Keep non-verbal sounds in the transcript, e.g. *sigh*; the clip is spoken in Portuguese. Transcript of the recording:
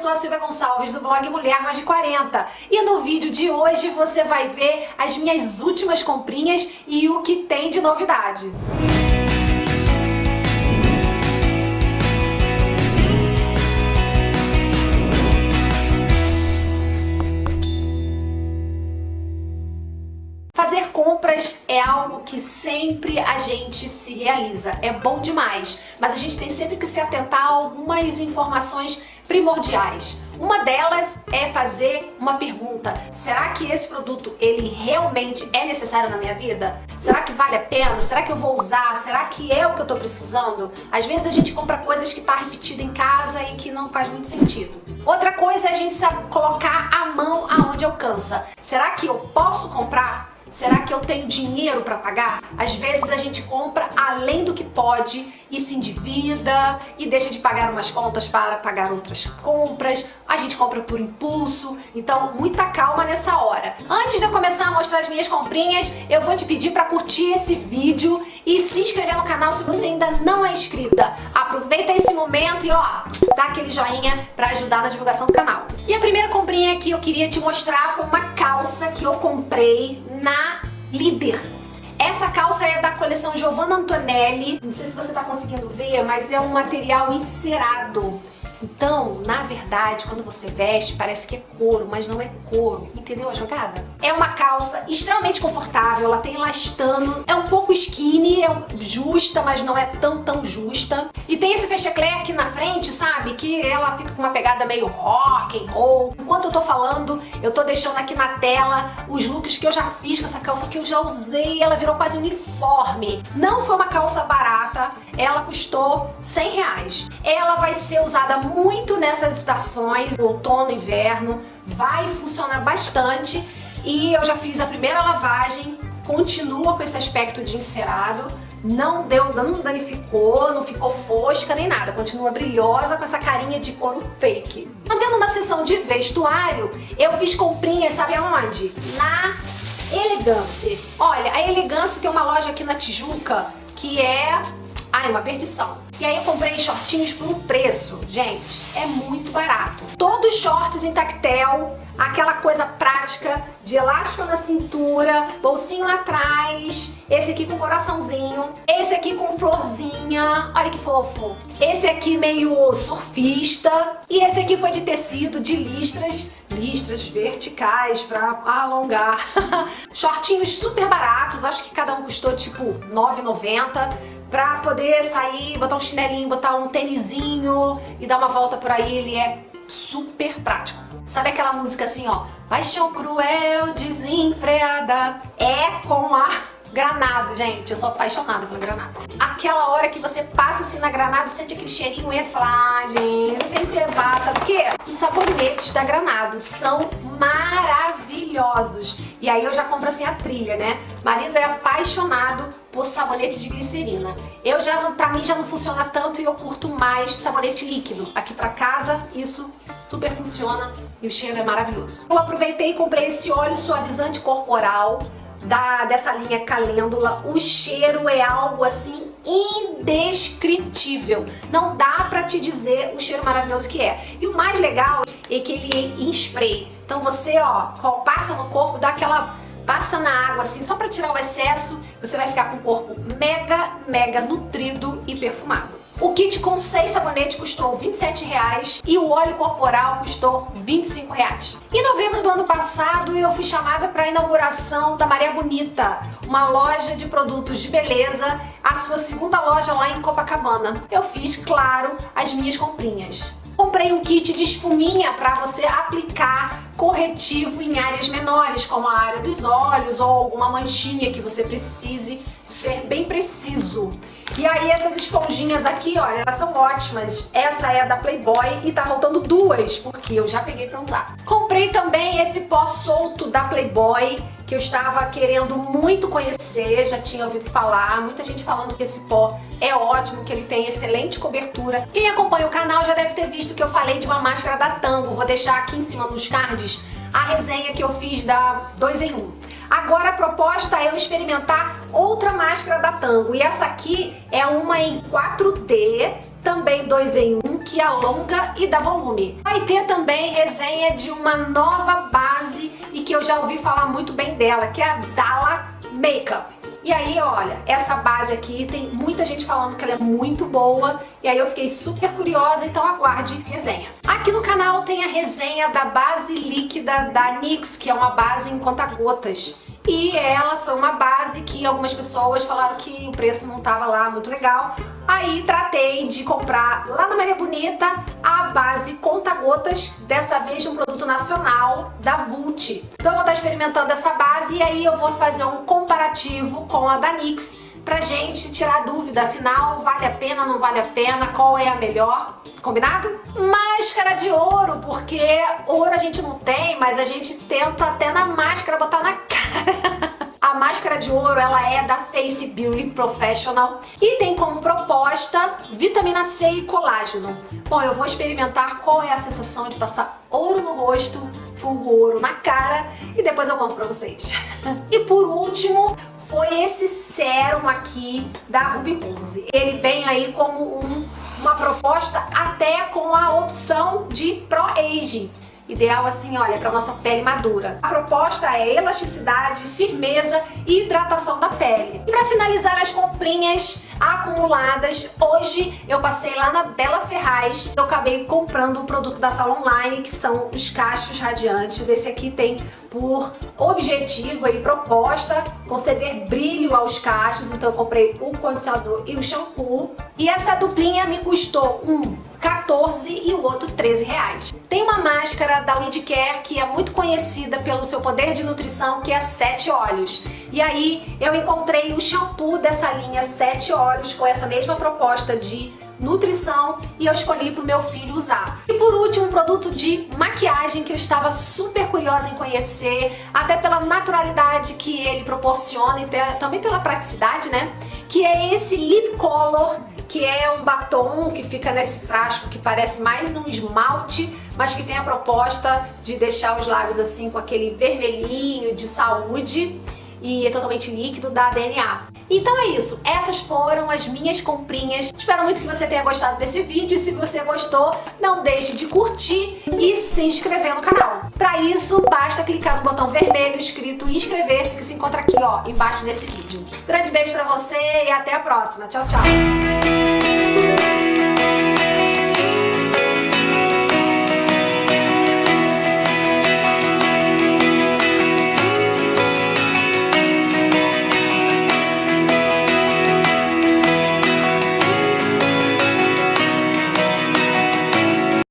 sou a Silvia Gonçalves do blog Mulher Mais de 40 e no vídeo de hoje você vai ver as minhas últimas comprinhas e o que tem de novidade. Fazer compras é algo que sempre a gente se realiza, é bom demais, mas a gente tem sempre que se atentar a algumas informações primordiais. Uma delas é fazer uma pergunta, será que esse produto ele realmente é necessário na minha vida? Será que vale a pena? Será que eu vou usar? Será que é o que eu tô precisando? Às vezes a gente compra coisas que tá repetida em casa e que não faz muito sentido. Outra coisa é a gente sabe colocar a mão aonde alcança. Será que eu posso comprar? Será que eu tenho dinheiro para pagar? Às vezes a gente compra além do que pode e se endivida e deixa de pagar umas contas para pagar outras compras. A gente compra por impulso, então muita calma nessa hora. Antes de eu começar a mostrar as minhas comprinhas, eu vou te pedir para curtir esse vídeo e se inscrever no canal se você ainda não é inscrita. Aproveita esse momento e ó, dá aquele joinha para ajudar na divulgação do canal. E a primeira comprinha que eu queria te mostrar foi uma calça que eu comprei na Líder. Essa calça é da coleção Giovanna Antonelli. Não sei se você está conseguindo ver, mas é um material encerado. Então, na verdade, quando você veste, parece que é couro, mas não é couro. Entendeu a jogada? É uma calça extremamente confortável, ela tem elastano, é um pouco skinny, é justa, mas não é tão, tão justa. E tem esse fecheclé aqui na frente, sabe? Que ela fica com uma pegada meio rock and roll. Enquanto eu tô falando, eu tô deixando aqui na tela os looks que eu já fiz com essa calça, que eu já usei, ela virou quase uniforme. Não foi uma calça barata, ela custou 100 reais. Ela vai ser usada muito nessas estações, outono, inverno, vai funcionar bastante e eu já fiz a primeira lavagem, continua com esse aspecto de encerado, não deu, não danificou, não ficou fosca nem nada, continua brilhosa com essa carinha de couro fake. Mantendo na seção de vestuário, eu fiz comprinhas, sabe aonde? Na Elegance. Olha, a Elegance tem uma loja aqui na Tijuca que é Ai, uma perdição. E aí eu comprei shortinhos por um preço, gente, é muito barato. Todos shorts em tactel, aquela coisa prática de elástico na cintura, bolsinho atrás, esse aqui com coraçãozinho, esse aqui com florzinha, olha que fofo. Esse aqui meio surfista e esse aqui foi de tecido, de listras, listras verticais pra alongar. *laughs* Shortinhos super baratos, acho que cada um custou tipo R$ 9,90 pra poder sair, botar um chinelinho, botar um tênisinho e dar uma volta por aí, ele é super prático. Sabe aquela música assim, ó, Paixão cruel, desenfreada, é com a Granado, gente, eu sou apaixonada pela granada. Aquela hora que você passa assim na granada, sente aquele cheirinho, entra e fala, ah, gente, eu tenho que levar, sabe o quê? Os sabonetes da Granado são maravilhosos. E aí eu já compro assim a trilha, né? Marido é apaixonado por sabonete de glicerina. Eu já, pra mim já não funciona tanto e eu curto mais sabonete líquido. Aqui pra casa, isso super funciona e o cheiro é maravilhoso. Eu aproveitei e comprei esse óleo suavizante corporal da, dessa linha calêndula, o cheiro é algo assim indescritível. Não dá pra te dizer o cheiro maravilhoso que é. E o mais legal é que ele é em spray. Então você, ó, passa no corpo, dá aquela passa na água assim, só pra tirar o excesso, você vai ficar com o corpo mega, mega nutrido e perfumado. O kit com 6 sabonetes custou R$ 27,00 e o óleo corporal custou R$ 25,00. Em novembro do ano passado, eu fui chamada para a inauguração da Maria Bonita, uma loja de produtos de beleza, a sua segunda loja lá em Copacabana. Eu fiz, claro, as minhas comprinhas. Comprei um kit de espuminha para você aplicar corretivo em áreas menores, como a área dos olhos ou alguma manchinha que você precise ser bem preciso. E aí essas esponjinhas aqui, olha, elas são ótimas. Essa é da Playboy e tá faltando duas, porque eu já peguei pra usar. Comprei também esse pó solto da Playboy, que eu estava querendo muito conhecer, já tinha ouvido falar, muita gente falando que esse pó é ótimo, que ele tem excelente cobertura. Quem acompanha o canal já deve ter visto que eu falei de uma máscara da Tango, vou deixar aqui em cima nos cards a resenha que eu fiz da 2 em 1. Agora a proposta é eu experimentar outra máscara da Tango. E essa aqui é uma em 4D, também 2 em 1, que alonga e dá volume. Vai ter também resenha de uma nova base e que eu já ouvi falar muito bem dela, que é a Dala Makeup. E aí, olha, essa base aqui tem muita gente falando que ela é muito boa e aí eu fiquei super curiosa, então aguarde resenha. Aqui no canal tem a resenha da base líquida da NYX, que é uma base em conta-gotas. E ela foi uma base que algumas pessoas falaram que o preço não estava lá muito legal. Aí tratei de comprar lá na Maria Bonita a base conta-gotas, dessa vez de um produto nacional da Vult. Então eu vou estar experimentando essa base e aí eu vou fazer um comparativo com a da NYX pra gente tirar dúvida, afinal, vale a pena, não vale a pena, qual é a melhor, combinado? Máscara de ouro, porque ouro a gente não tem, mas a gente tenta até na máscara botar na *laughs* cara. A máscara de ouro ela é da Face Beauty Professional e tem como proposta vitamina C e colágeno. Bom, eu vou experimentar qual é a sensação de passar ouro no rosto, fungo ouro na cara e depois eu conto pra vocês. *laughs* E por último, foi esse sérum aqui da Ruby Rose. Ele vem aí como um, uma proposta até com a opção de Pro Aging. Ideal assim, olha, para nossa pele madura. A proposta é elasticidade, firmeza e hidratação da pele. E para finalizar as comprinhas acumuladas, hoje eu passei lá na Bela Ferraz, eu acabei comprando um produto da Sala Online, que são os cachos radiantes. Esse aqui tem por objetivo e proposta conceder brilho aos cachos, então eu comprei o condicionador e o shampoo. E essa duplinha me custou um 14 e o outro 13 reais. Tem uma máscara da Care que é muito conhecida pelo seu poder de nutrição, que é Sete Olhos. E aí eu encontrei o shampoo dessa linha Sete Olhos com essa mesma proposta de nutrição e eu escolhi para o meu filho usar. E por último, um produto de maquiagem que eu estava super curiosa em conhecer, até pela naturalidade que ele proporciona e também pela praticidade, né? Que é esse Lip Color que é um batom que fica nesse frasco que parece mais um esmalte, mas que tem a proposta de deixar os lábios assim com aquele vermelhinho de saúde e é totalmente líquido da DNA. Então é isso, essas foram as minhas comprinhas. Espero muito que você tenha gostado desse vídeo. Se você gostou, não deixe de curtir e se inscrever no canal. Para isso, basta clicar no botão vermelho escrito inscrever-se que se encontra aqui ó, embaixo desse vídeo. Grande beijo pra você e até a próxima. Tchau, tchau.